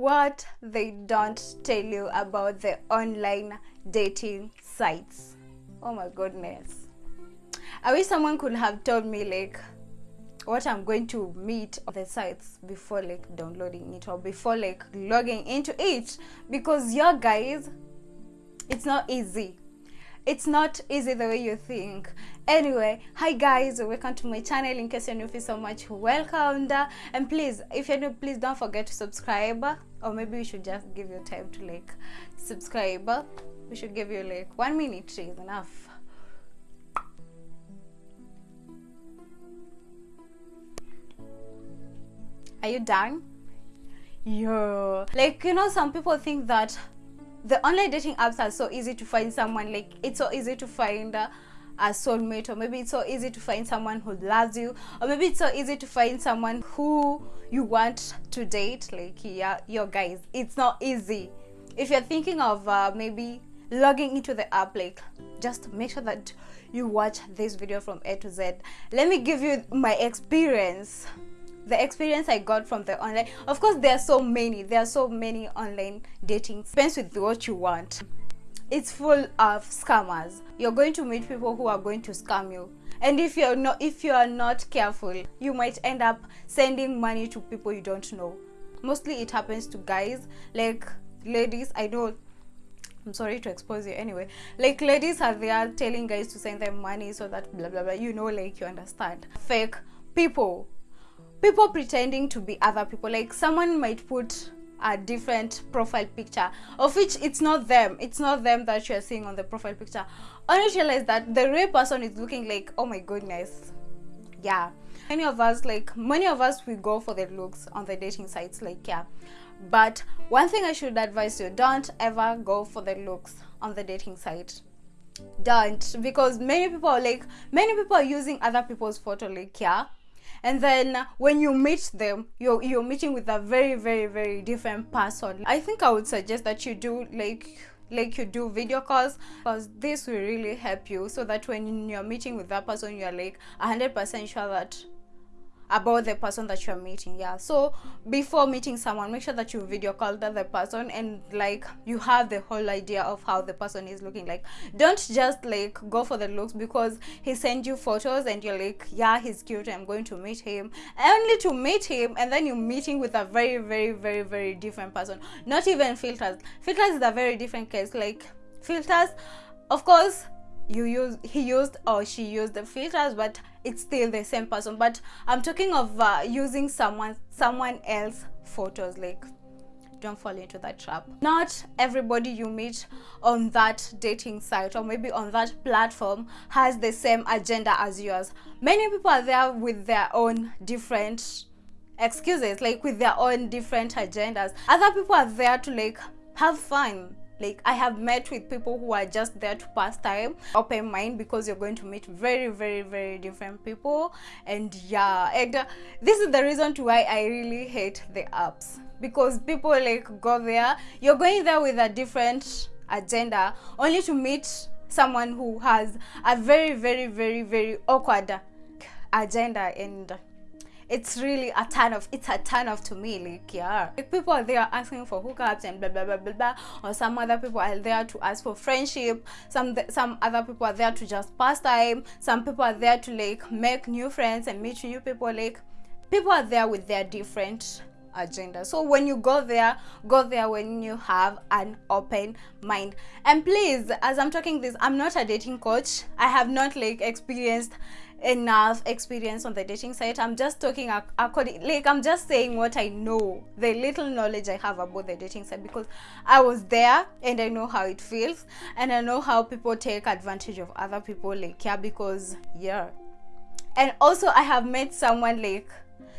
what they don't tell you about the online dating sites. Oh my goodness. I wish someone could have told me like what i'm going to meet on the sites before like downloading it or before like logging into it. Because your guys it's not easy. It's not easy the way you think. Anyway hi guys. Welcome to my channel. In case you're new so much. Welcome. And please if you're new please don't forget to subscribe or maybe we should just give you time to like subscribe. We should give you like one minute is enough. Are you done? Yeah like you know some people think that the online dating apps are so easy to find someone like it's so easy to find uh, a soulmate or maybe it's so easy to find someone who loves you or maybe it's so easy to find someone who you want to date like yeah your guys it's not easy if you're thinking of uh, maybe logging into the app like just make sure that you watch this video from a to z let me give you my experience the experience I got from the online. Of course, there are so many. There are so many online dating. Depends with what you want. It's full of scammers. You're going to meet people who are going to scam you. And if you're not if you are not careful, you might end up sending money to people you don't know. Mostly it happens to guys, like ladies. I know I'm sorry to expose you anyway. Like ladies are there telling guys to send them money so that blah blah blah. You know, like you understand. Fake people people pretending to be other people like someone might put a different profile picture of which it's not them it's not them that you're seeing on the profile picture only realize that the real person is looking like oh my goodness. Yeah. Many of us like many of us we go for the looks on the dating sites like yeah. But one thing i should advise you don't ever go for the looks on the dating site. Don't because many people like many people are using other people's photo like yeah. And then when you meet them you're you're meeting with a very very very different person. I think i would suggest that you do like like you do video calls because this will really help you so that when you're meeting with that person you're like 100 percent sure that about the person that you're meeting yeah. So before meeting someone make sure that you video call the other person and like you have the whole idea of how the person is looking. Like don't just like go for the looks because he sent you photos and you're like yeah he's cute i'm going to meet him. Only to meet him and then you're meeting with a very very very very different person. Not even filters. Filters is a very different case. Like filters of course you use he used or she used the filters but it's still the same person. But i'm talking of uh, using someone someone else photos like don't fall into that trap. Not everybody you meet on that dating site or maybe on that platform has the same agenda as yours. Many people are there with their own different excuses like with their own different agendas. Other people are there to like have fun like i have met with people who are just there to pass time open mind because you're going to meet very very very different people. And yeah and uh, this is the reason to why i really hate the apps. Because people like go there you're going there with a different agenda only to meet someone who has a very very very very awkward agenda and it's really a ton of it's a ton of to me like yeah. Like people are there asking for hookups and blah blah blah blah blah. Or some other people are there to ask for friendship. Some some other people are there to just pass time. Some people are there to like make new friends and meet new people. Like people are there with their different agenda. So when you go there go there when you have an open mind. And please as i'm talking this i'm not a dating coach. I have not like experienced enough experience on the dating site. I'm just talking according like i'm just saying what i know the little knowledge i have about the dating site because i was there and i know how it feels and i know how people take advantage of other people like yeah because yeah. And also i have met someone like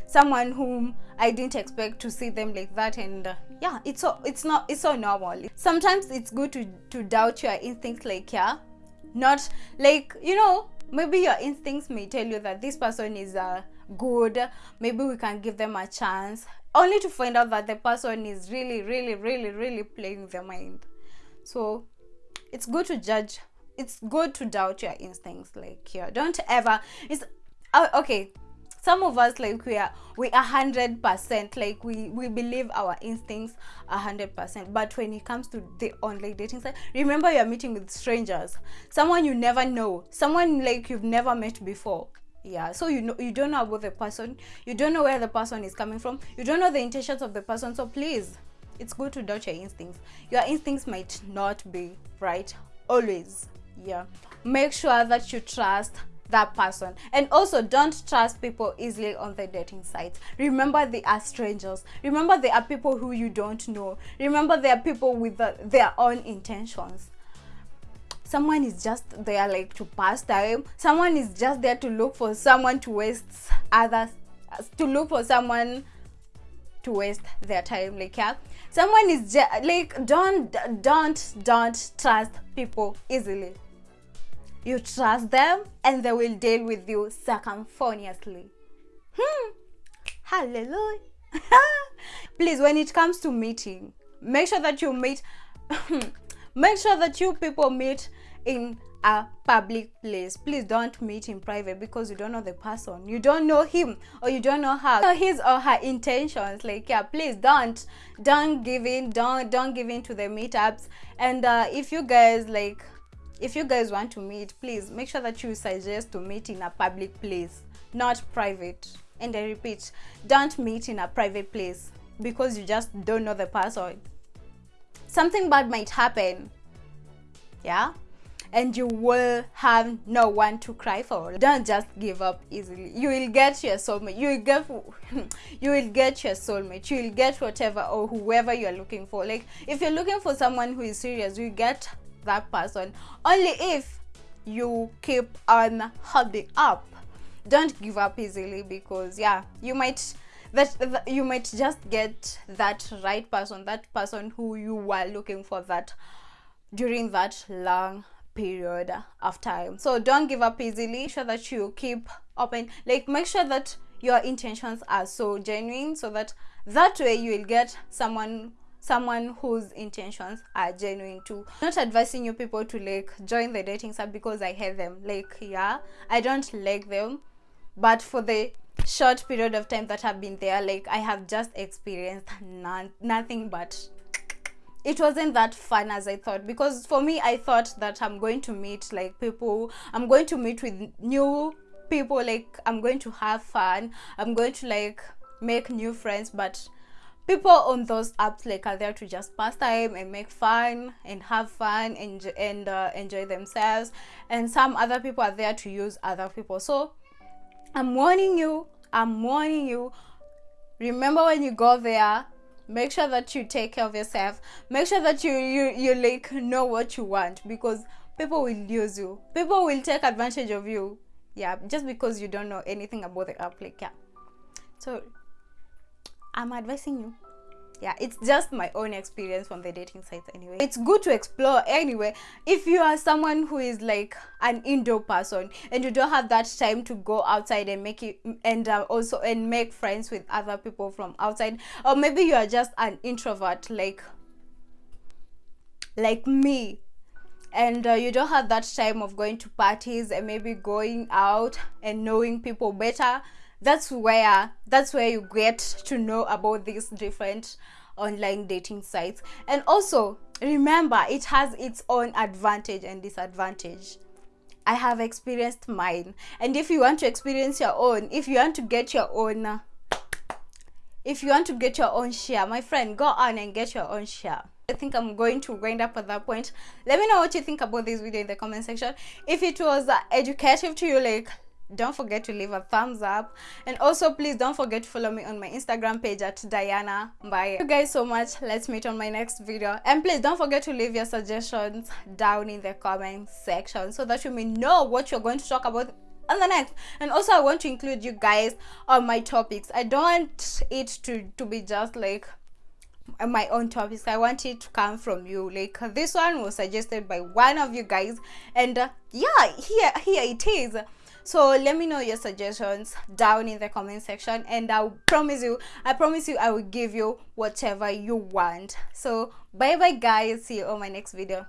someone whom I didn't expect to see them like that and uh, yeah it's so it's not it's so normal. Sometimes it's good to to doubt your instincts like yeah. Not like you know maybe your instincts may tell you that this person is uh, good. Maybe we can give them a chance only to find out that the person is really really really really playing their mind. So it's good to judge it's good to doubt your instincts like yeah don't ever it's uh, okay some of us like we are we a hundred percent like we we believe our instincts a hundred percent. But when it comes to the online dating site remember you're meeting with strangers. Someone you never know. Someone like you've never met before. Yeah so you know you don't know about the person. You don't know where the person is coming from. You don't know the intentions of the person. So please it's good to doubt your instincts. Your instincts might not be right always. Yeah. Make sure that you trust that person. And also don't trust people easily on the dating sites. Remember they are strangers. Remember they are people who you don't know. Remember they are people with the, their own intentions. Someone is just there like to pass time. Someone is just there to look for someone to waste others to look for someone to waste their time like yeah. Someone is like don't don't don't trust people easily you trust them and they will deal with you circumphoniously hmm. Hallelujah. Please when it comes to meeting make sure that you meet make sure that you people meet in a public place. Please don't meet in private because you don't know the person. You don't know him or you don't know her. His or her intentions. Like yeah please don't don't give in don't don't give in to the meetups. And uh, if you guys like if you guys want to meet please make sure that you suggest to meet in a public place not private. And i repeat don't meet in a private place because you just don't know the person. Something bad might happen yeah? And you will have no one to cry for. Don't just give up easily. You will get your soulmate. You will get you will get your soulmate. You will get whatever or whoever you're looking for. Like if you're looking for someone who is serious you get that person only if you keep on holding up. Don't give up easily because yeah you might that, that, you might just get that right person that person who you were looking for that during that long period of time. So don't give up easily. Sure that you keep open like make sure that your intentions are so genuine so that that way you will get someone someone whose intentions are genuine too. Not advising you people to like join the dating sub because i hate them. Like yeah i don't like them but for the short period of time that i've been there like i have just experienced none, nothing but it wasn't that fun as i thought. Because for me i thought that i'm going to meet like people i'm going to meet with new people like i'm going to have fun i'm going to like make new friends but people on those apps like are there to just pass time and make fun and have fun and and uh, enjoy themselves. And some other people are there to use other people. So i'm warning you i'm warning you. Remember when you go there make sure that you take care of yourself. Make sure that you you, you like know what you want because people will use you. People will take advantage of you. Yeah just because you don't know anything about the app like yeah. So i'm advising you. Yeah it's just my own experience from the dating sites anyway. It's good to explore anyway. If you are someone who is like an indoor person and you don't have that time to go outside and make it and uh, also and make friends with other people from outside or maybe you are just an introvert like like me and uh, you don't have that time of going to parties and maybe going out and knowing people better that's where that's where you get to know about these different online dating sites and also remember it has its own advantage and disadvantage i have experienced mine and if you want to experience your own if you want to get your own if you want to get your own share my friend go on and get your own share I think I'm going to wind up at that point. Let me know what you think about this video in the comment section. If it was uh, educative to you, like don't forget to leave a thumbs up. And also please don't forget to follow me on my instagram page at diana bye you guys so much. Let's meet on my next video. And please don't forget to leave your suggestions down in the comment section so that you may know what you're going to talk about on the next. And also i want to include you guys on my topics. I don't want it to to be just like my own topics. I want it to come from you. Like this one was suggested by one of you guys. And uh, yeah here here it is so let me know your suggestions down in the comment section and i promise you i promise you i will give you whatever you want. So bye bye guys see you on my next video